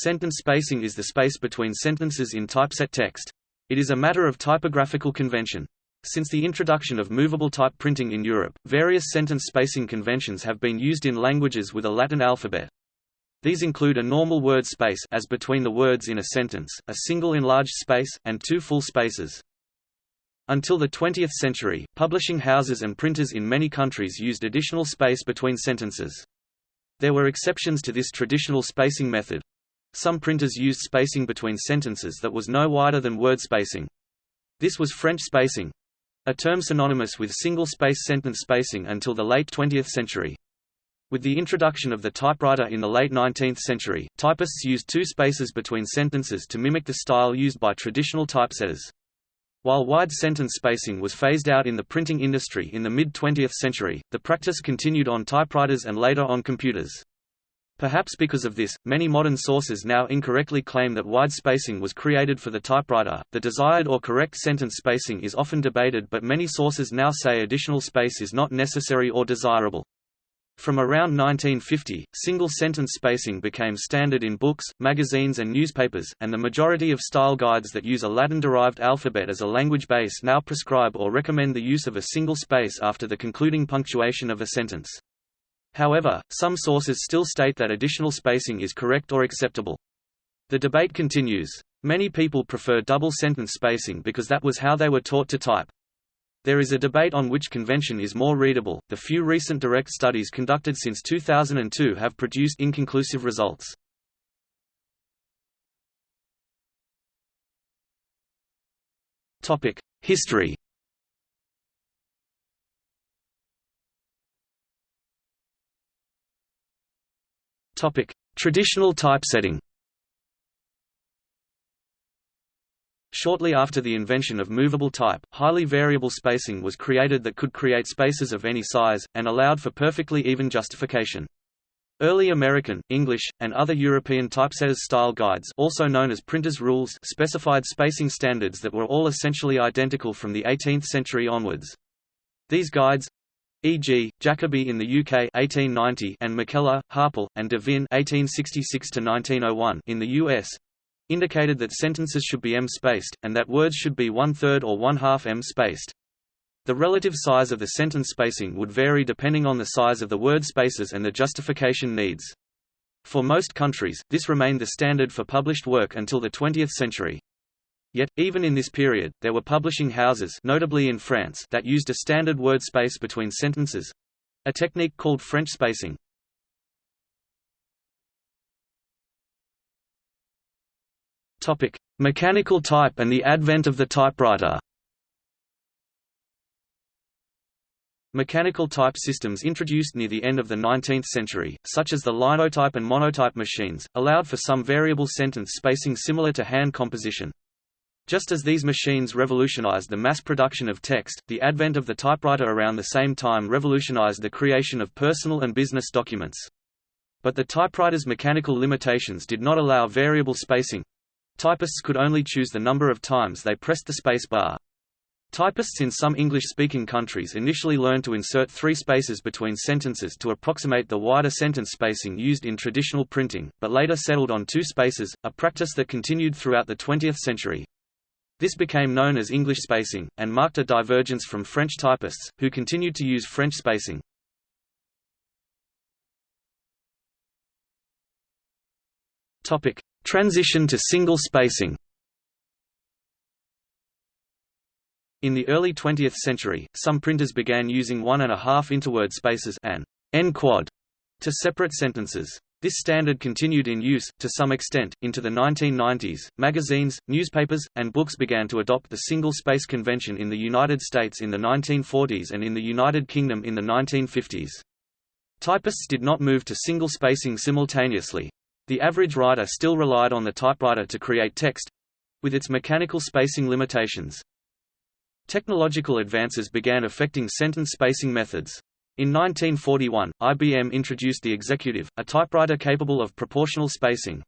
Sentence spacing is the space between sentences in typeset text. It is a matter of typographical convention. Since the introduction of movable type printing in Europe, various sentence spacing conventions have been used in languages with a Latin alphabet. These include a normal word space as between the words in a sentence, a single enlarged space, and two full spaces. Until the 20th century, publishing houses and printers in many countries used additional space between sentences. There were exceptions to this traditional spacing method. Some printers used spacing between sentences that was no wider than word spacing. This was French spacing, a term synonymous with single-space sentence spacing until the late 20th century. With the introduction of the typewriter in the late 19th century, typists used two spaces between sentences to mimic the style used by traditional typesetters. While wide sentence spacing was phased out in the printing industry in the mid-20th century, the practice continued on typewriters and later on computers. Perhaps because of this, many modern sources now incorrectly claim that wide spacing was created for the typewriter. The desired or correct sentence spacing is often debated, but many sources now say additional space is not necessary or desirable. From around 1950, single sentence spacing became standard in books, magazines, and newspapers, and the majority of style guides that use a Latin derived alphabet as a language base now prescribe or recommend the use of a single space after the concluding punctuation of a sentence. However, some sources still state that additional spacing is correct or acceptable. The debate continues. Many people prefer double sentence spacing because that was how they were taught to type. There is a debate on which convention is more readable. The few recent direct studies conducted since 2002 have produced inconclusive results. Topic: History Topic: Traditional typesetting. Shortly after the invention of movable type, highly variable spacing was created that could create spaces of any size, and allowed for perfectly even justification. Early American, English, and other European typesetters style guides also known as printers' rules specified spacing standards that were all essentially identical from the 18th century onwards. These guides, e.g., Jacobi in the UK 1890 and MacKellar, Harpel, and De Vinne 1866 in the US indicated that sentences should be em-spaced, and that words should be one-third or one-half em-spaced. The relative size of the sentence spacing would vary depending on the size of the word spaces and the justification needs. For most countries, this remained the standard for published work until the 20th century. Yet, even in this period, there were publishing houses notably in France that used a standard word space between sentences—a technique called French spacing. Mechanical type and the advent of the typewriter Mechanical type systems introduced near the end of the 19th century, such as the linotype and monotype machines, allowed for some variable sentence spacing similar to hand composition. Just as these machines revolutionized the mass production of text, the advent of the typewriter around the same time revolutionized the creation of personal and business documents. But the typewriter's mechanical limitations did not allow variable spacing. Typists could only choose the number of times they pressed the space bar. Typists in some English-speaking countries initially learned to insert three spaces between sentences to approximate the wider sentence spacing used in traditional printing, but later settled on two spaces, a practice that continued throughout the 20th century. This became known as English spacing, and marked a divergence from French typists, who continued to use French spacing. Transition to single spacing In the early 20th century, some printers began using one and a half interword spaces and en-quad to separate sentences. This standard continued in use, to some extent, into the 1990s. Magazines, newspapers, and books began to adopt the single space convention in the United States in the 1940s and in the United Kingdom in the 1950s. Typists did not move to single spacing simultaneously. The average writer still relied on the typewriter to create text with its mechanical spacing limitations. Technological advances began affecting sentence spacing methods. In 1941, IBM introduced the Executive, a typewriter capable of proportional spacing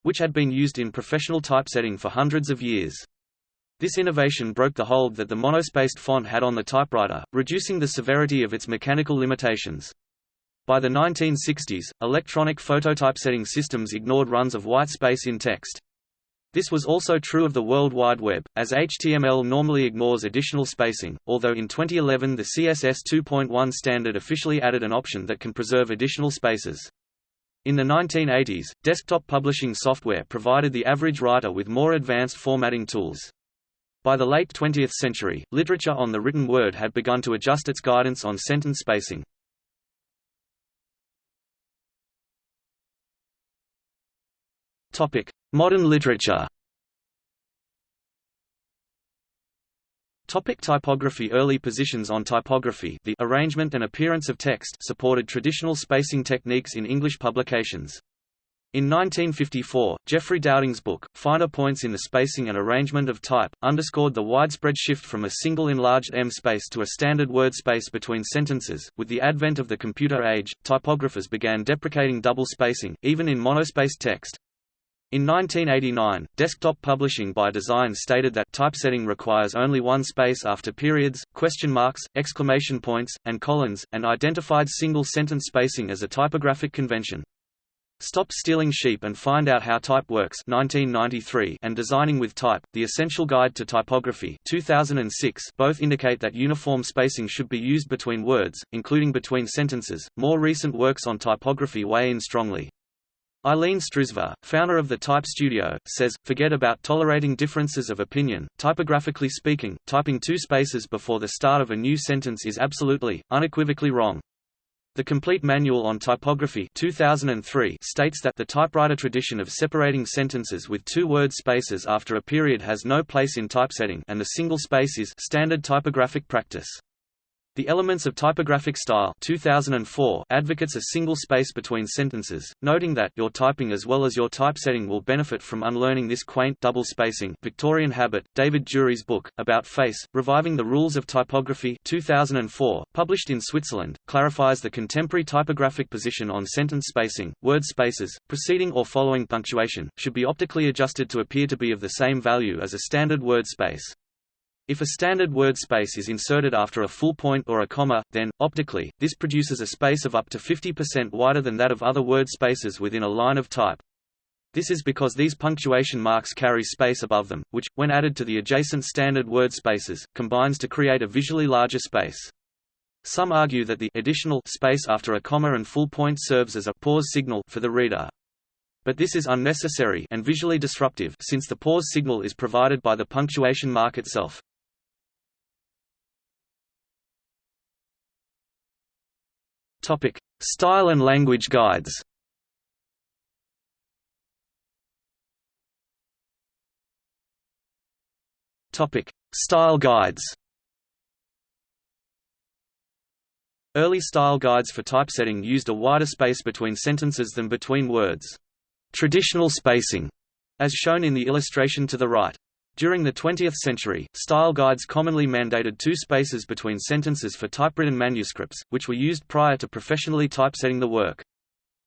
which had been used in professional typesetting for hundreds of years. This innovation broke the hold that the monospaced font had on the typewriter, reducing the severity of its mechanical limitations. By the 1960s, electronic phototypesetting systems ignored runs of white space in text. This was also true of the World Wide Web, as HTML normally ignores additional spacing, although in 2011 the CSS 2.1 standard officially added an option that can preserve additional spaces. In the 1980s, desktop publishing software provided the average writer with more advanced formatting tools. By the late 20th century, literature on the written word had begun to adjust its guidance on sentence spacing. Topic: Modern literature. Topic typography Early positions on typography the arrangement and appearance of text supported traditional spacing techniques in English publications. In 1954, Geoffrey Dowding's book, Finer Points in the Spacing and Arrangement of Type, underscored the widespread shift from a single enlarged em space to a standard word space between sentences. With the advent of the computer age, typographers began deprecating double spacing, even in monospaced text. In 1989, Desktop Publishing by Design stated that typesetting requires only one space after periods, question marks, exclamation points, and colons, and identified single-sentence spacing as a typographic convention. Stop Stealing Sheep and Find Out How Type Works 1993 and Designing with Type, The Essential Guide to Typography 2006 both indicate that uniform spacing should be used between words, including between sentences. More recent works on typography weigh in strongly. Ilene Strizver, founder of the Type Studio, says, forget about tolerating differences of opinion. Typographically speaking, typing two spaces before the start of a new sentence is absolutely, unequivocally wrong. The Complete Manual on Typography 2003 states that the typewriter tradition of separating sentences with two-word spaces after a period has no place in typesetting and the single space is standard typographic practice. The Elements of Typographic Style 2004 advocates a single space between sentences, noting that your typing as well as your typesetting will benefit from unlearning this quaint double spacing Victorian habit. David Jury's book, About Face, Reviving the Rules of Typography 2004, published in Switzerland, clarifies the contemporary typographic position on sentence spacing. Word spaces, preceding or following punctuation, should be optically adjusted to appear to be of the same value as a standard word space. If a standard word space is inserted after a full point or a comma, then, optically, this produces a space of up to 50% wider than that of other word spaces within a line of type. This is because these punctuation marks carry space above them, which, when added to the adjacent standard word spaces, combines to create a visually larger space. Some argue that the additional space after a comma and full point serves as a pause signal for the reader. But this is unnecessary and visually disruptive since the pause signal is provided by the punctuation mark itself. Topic: Style and language guides. Topic: Style guides. Early style guides for typesetting used a wider space between sentences than between words. Traditional spacing, as shown in the illustration to the right. During the 20th century, style guides commonly mandated two spaces between sentences for typewritten manuscripts, which were used prior to professionally typesetting the work.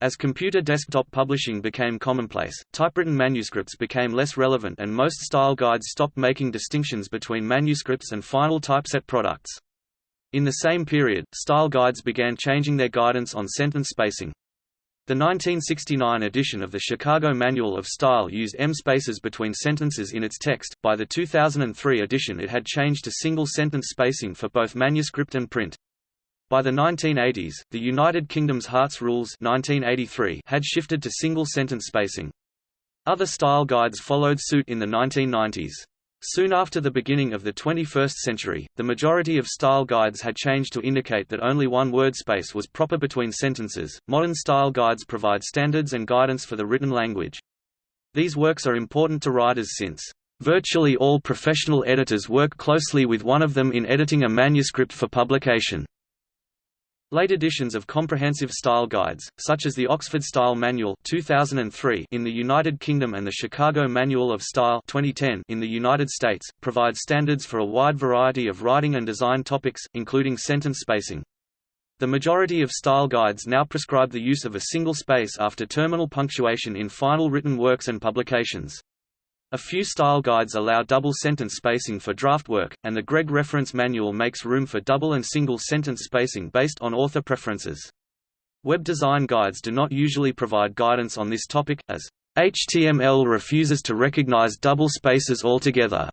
As computer desktop publishing became commonplace, typewritten manuscripts became less relevant and most style guides stopped making distinctions between manuscripts and final typeset products. In the same period, style guides began changing their guidance on sentence spacing. The 1969 edition of the Chicago Manual of Style used em spaces between sentences in its text. By the 2003 edition, it had changed to single sentence spacing for both manuscript and print. By the 1980s, the United Kingdom's Hart's Rules 1983 had shifted to single sentence spacing. Other style guides followed suit in the 1990s. Soon after the beginning of the 21st century, the majority of style guides had changed to indicate that only one word space was proper between sentences. Modern style guides provide standards and guidance for the written language. These works are important to writers since virtually all professional editors work closely with one of them in editing a manuscript for publication. Late editions of comprehensive style guides, such as the Oxford Style Manual 2003 in the United Kingdom and the Chicago Manual of Style 2010 in the United States, provide standards for a wide variety of writing and design topics, including sentence spacing. The majority of style guides now prescribe the use of a single space after terminal punctuation in final written works and publications. A few style guides allow double sentence spacing for draft work, and the Gregg Reference Manual makes room for double and single sentence spacing based on author preferences. Web design guides do not usually provide guidance on this topic, as HTML refuses to recognize double spaces altogether.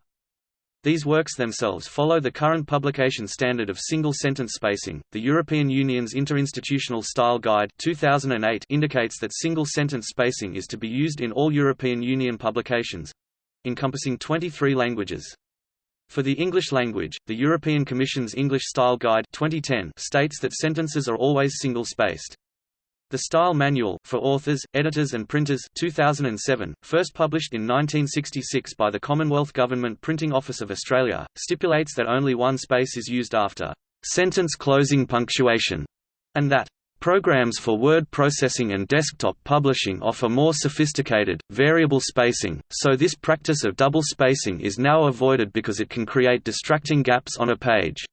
These works themselves follow the current publication standard of single-sentence spacing. The European Union's Interinstitutional Style Guide 2008 indicates that single-sentence spacing is to be used in all European Union publications, encompassing 23 languages. For the English language, the European Commission's English Style Guide 2010 states that sentences are always single-spaced. The Style Manual, for Authors, Editors and Printers 2007, first published in 1966 by the Commonwealth Government Printing Office of Australia, stipulates that only one space is used after sentence closing punctuation, and that Programs for word processing and desktop publishing offer more sophisticated, variable spacing, so this practice of double spacing is now avoided because it can create distracting gaps on a page.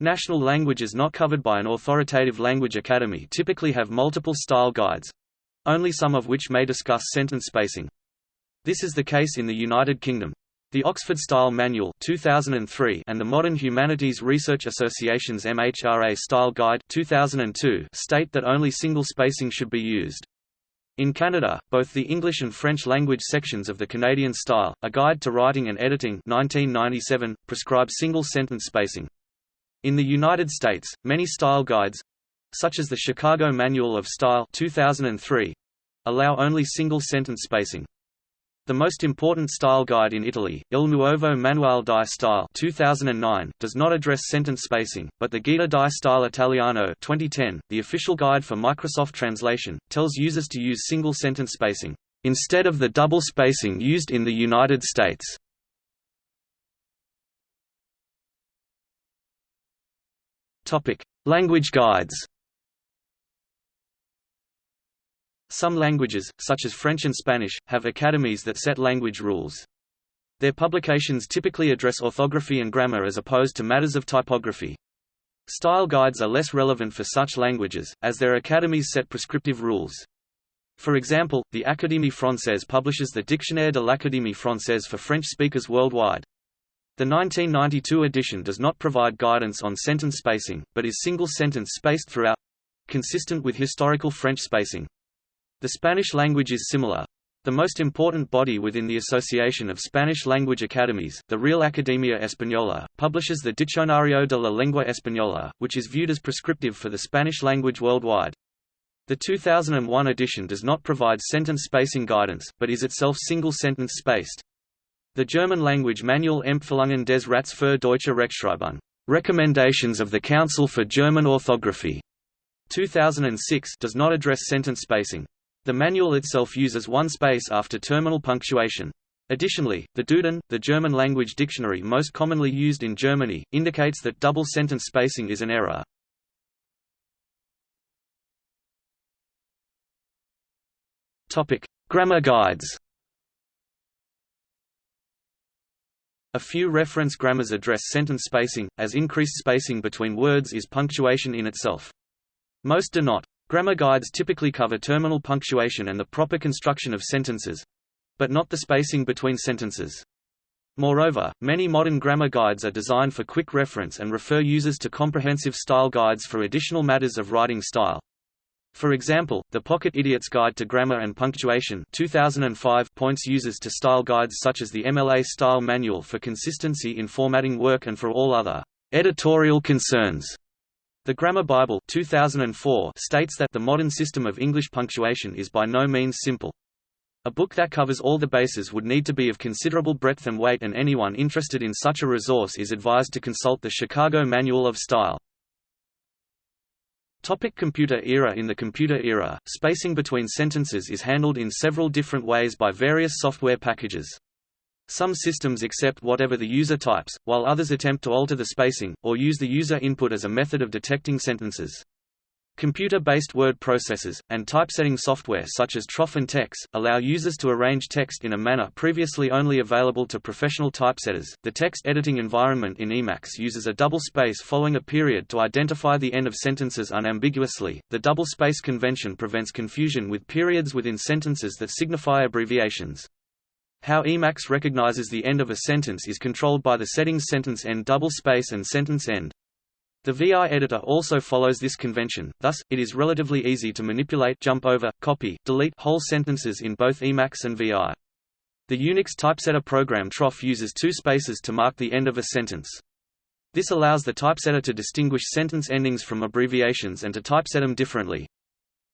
National languages not covered by an authoritative language academy typically have multiple style guides—only some of which may discuss sentence spacing. This is the case in the United Kingdom. The Oxford Style Manual 2003 and the Modern Humanities Research Association's MHRA Style Guide 2002 state that only single spacing should be used. In Canada, both the English and French language sections of the Canadian Style, A Guide to Writing and Editing 1997, prescribe single-sentence spacing. In the United States, many style guides—such as the Chicago Manual of Style 2003—allow only single-sentence spacing. The most important style guide in Italy, Il Nuovo Manuale di Stile 2009, does not address sentence spacing, but the Guida di Stile Italiano 2010, the official guide for Microsoft Translation, tells users to use single-sentence spacing, instead of the double spacing used in the United States. Language guides Some languages, such as French and Spanish, have academies that set language rules. Their publications typically address orthography and grammar as opposed to matters of typography. Style guides are less relevant for such languages, as their academies set prescriptive rules. For example, the Académie Française publishes the Dictionnaire de l'Académie Française for French speakers worldwide. The 1992 edition does not provide guidance on sentence spacing, but is single-sentence spaced throughout—consistent with historical French spacing. The Spanish language is similar. The most important body within the Association of Spanish Language Academies, the Real Academia Española, publishes the Diccionario de la Lengua Española, which is viewed as prescriptive for the Spanish language worldwide. The 2001 edition does not provide sentence spacing guidance, but is itself single-sentence spaced. The German language manual Empfehlungen des Rats für deutsche Rechtschreibung Recommendations of the Council for German Orthography 2006 does not address sentence spacing. The manual itself uses one space after terminal punctuation. Additionally, the Duden, the German language dictionary most commonly used in Germany, indicates that double sentence spacing is an error. Topic: Grammar guides. A few reference grammars address sentence spacing, as increased spacing between words is punctuation in itself. Most do not. Grammar guides typically cover terminal punctuation and the proper construction of sentences—but not the spacing between sentences. Moreover, many modern grammar guides are designed for quick reference and refer users to comprehensive style guides for additional matters of writing style. For example, the Pocket Idiot's Guide to Grammar and Punctuation 2005 points users to style guides such as the MLA Style Manual for consistency in formatting work and for all other editorial concerns. The Grammar Bible 2004 states that the modern system of English punctuation is by no means simple. A book that covers all the bases would need to be of considerable breadth and weight and anyone interested in such a resource is advised to consult the Chicago Manual of Style. Topic computer era In the computer era, spacing between sentences is handled in several different ways by various software packages. Some systems accept whatever the user types, while others attempt to alter the spacing, or use the user input as a method of detecting sentences. Computer-based word processors, and typesetting software such as Troff and TeX, allow users to arrange text in a manner previously only available to professional typesetters. The text editing environment in Emacs uses a double space following a period to identify the end of sentences unambiguously. The double space convention prevents confusion with periods within sentences that signify abbreviations. How Emacs recognizes the end of a sentence is controlled by the settings sentence end double space and sentence end. The VI editor also follows this convention, thus, it is relatively easy to manipulate jump over, copy, delete whole sentences in both Emacs and VI. The Unix typesetter program troff uses two spaces to mark the end of a sentence. This allows the typesetter to distinguish sentence endings from abbreviations and to typeset them differently.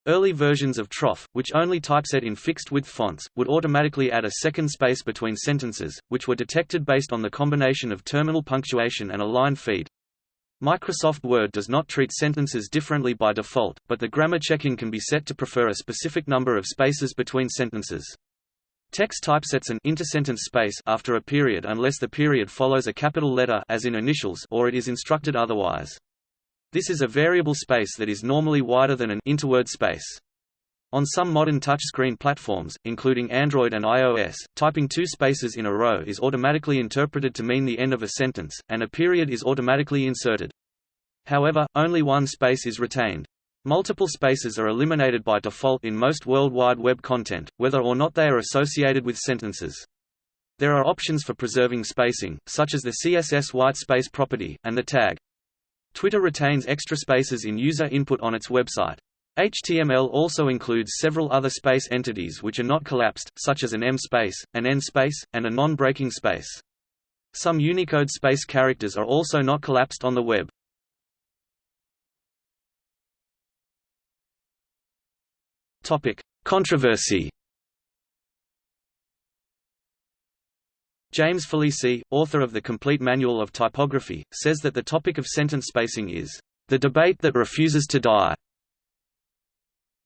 Early versions of troff, which only typeset in fixed-width fonts, would automatically add a second space between sentences, which were detected based on the combination of terminal punctuation and a line feed. Microsoft Word does not treat sentences differently by default, but the grammar checking can be set to prefer a specific number of spaces between sentences. TeX typesets an intersentence space after a period unless the period follows a capital letter as in initials or it is instructed otherwise. This is a variable space that is normally wider than an interword space. On some modern touchscreen platforms, including Android and iOS, typing two spaces in a row is automatically interpreted to mean the end of a sentence, and a period is automatically inserted. However, only one space is retained. Multiple spaces are eliminated by default in most World Wide Web content, whether or not they are associated with sentences. There are options for preserving spacing, such as the CSS white space property, and the tag. Twitter retains extra spaces in user input on its website. HTML also includes several other space entities which are not collapsed, such as an em space, an en space, and a non-breaking space. Some Unicode space characters are also not collapsed on the web. Topic: Controversy. James Felici, author of The Complete Manual of Typography, says that the topic of sentence spacing is the debate that refuses to die.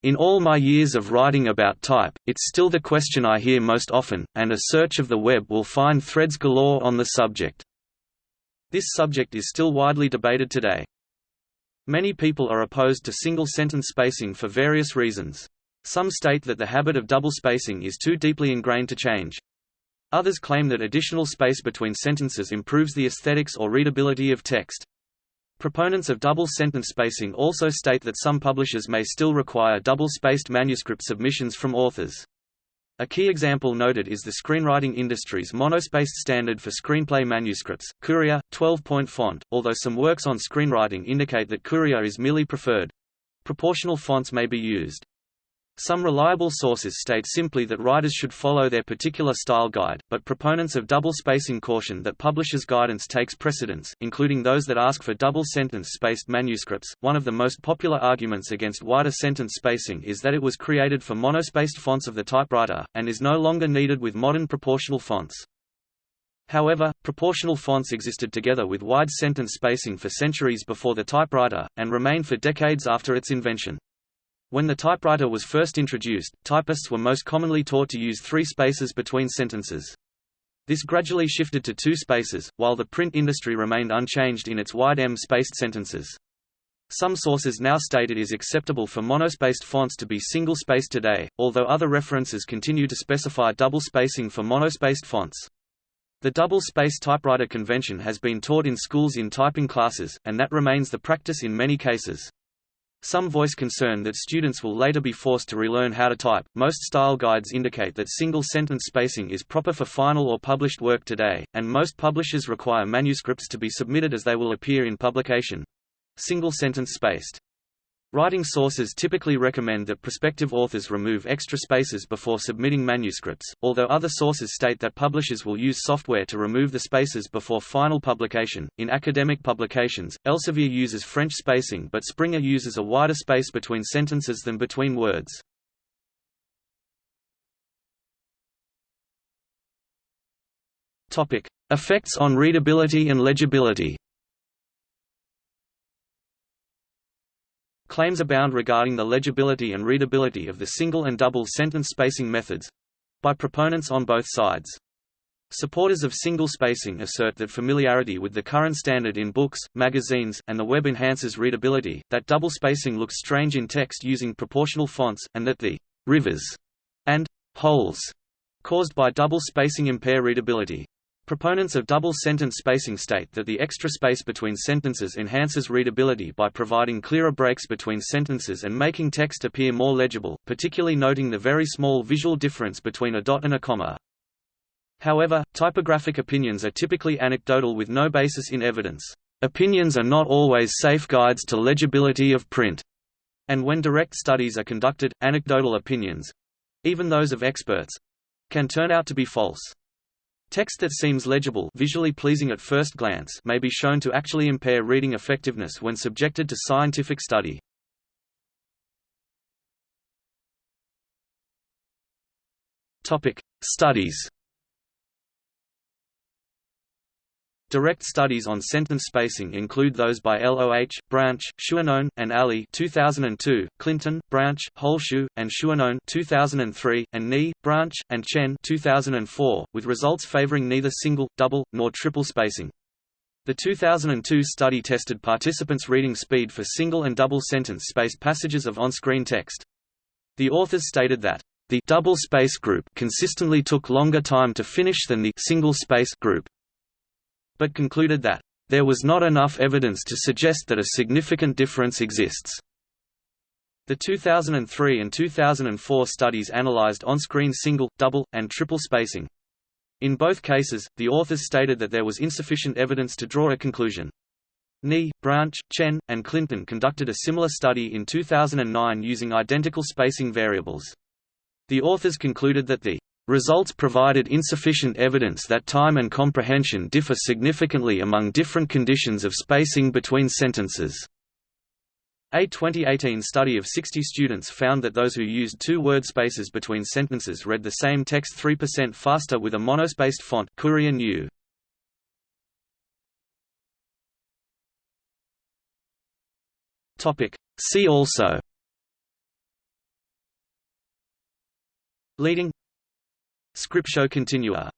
In all my years of writing about type, it's still the question I hear most often, and a search of the web will find threads galore on the subject. This subject is still widely debated today. Many people are opposed to single-sentence spacing for various reasons. Some state that the habit of double spacing is too deeply ingrained to change. Others claim that additional space between sentences improves the aesthetics or readability of text. Proponents of double sentence spacing also state that some publishers may still require double-spaced manuscript submissions from authors. A key example noted is the screenwriting industry's monospaced standard for screenplay manuscripts, Courier, 12-point font, although some works on screenwriting indicate that Courier is merely preferred. Proportional fonts may be used. Some reliable sources state simply that writers should follow their particular style guide, but proponents of double spacing caution that publishers' guidance takes precedence, including those that ask for double sentence spaced manuscripts. One of the most popular arguments against wider sentence spacing is that it was created for monospaced fonts of the typewriter, and is no longer needed with modern proportional fonts. However, proportional fonts existed together with wide sentence spacing for centuries before the typewriter, and remained for decades after its invention. When the typewriter was first introduced, typists were most commonly taught to use three spaces between sentences. This gradually shifted to two spaces, while the print industry remained unchanged in its wide em-spaced sentences. Some sources now state it is acceptable for monospaced fonts to be single-spaced today, although other references continue to specify double spacing for monospaced fonts. The double-space typewriter convention has been taught in schools in typing classes, and that remains the practice in many cases. Some voice concern that students will later be forced to relearn how to type. Most style guides indicate that single sentence spacing is proper for final or published work today, and most publishers require manuscripts to be submitted as they will appear in publication. Single sentence spaced. Writing sources typically recommend that prospective authors remove extra spaces before submitting manuscripts, although other sources state that publishers will use software to remove the spaces before final publication. In academic publications, Elsevier uses French spacing but Springer uses a wider space between sentences than between words. Topic: Effects on readability and legibility. Claims abound regarding the legibility and readability of the single and double sentence spacing methods by proponents on both sides. Supporters of single spacing assert that familiarity with the current standard in books, magazines, and the web enhances readability, that double spacing looks strange in text using proportional fonts, and that the rivers and holes caused by double spacing impair readability. Proponents of double-sentence spacing state that the extra space between sentences enhances readability by providing clearer breaks between sentences and making text appear more legible, particularly noting the very small visual difference between a dot and a comma. However, typographic opinions are typically anecdotal with no basis in evidence. Opinions are not always safe guides to legibility of print. And when direct studies are conducted, anecdotal opinions—even those of experts—can turn out to be false. Text that seems legible visually pleasing at first glance may be shown to actually impair reading effectiveness when subjected to scientific study. Topic: Studies. Direct studies on sentence spacing include those by LOH, Branch, Schuonone, and Ali 2002, Clinton, Branch, Holschuh, and Schuonone 2003, and Ni, Branch, and Chen 2004, with results favoring neither single, double, nor triple spacing. The 2002 study tested participants' reading speed for single and double sentence-spaced passages of on-screen text. The authors stated that the double space group consistently took longer time to finish than the single space group, but concluded that there was not enough evidence to suggest that a significant difference exists. The 2003 and 2004 studies analyzed on-screen single, double, and triple spacing. In both cases, the authors stated that there was insufficient evidence to draw a conclusion. Ni, Branch, Chen, and Clinton conducted a similar study in 2009 using identical spacing variables. The authors concluded that the results provided insufficient evidence that time and comprehension differ significantly among different conditions of spacing between sentences. A 2018 study of 60 students found that those who used two word spaces between sentences read the same text 3% faster with a monospaced font Courier New. See also Leading Scriptio continua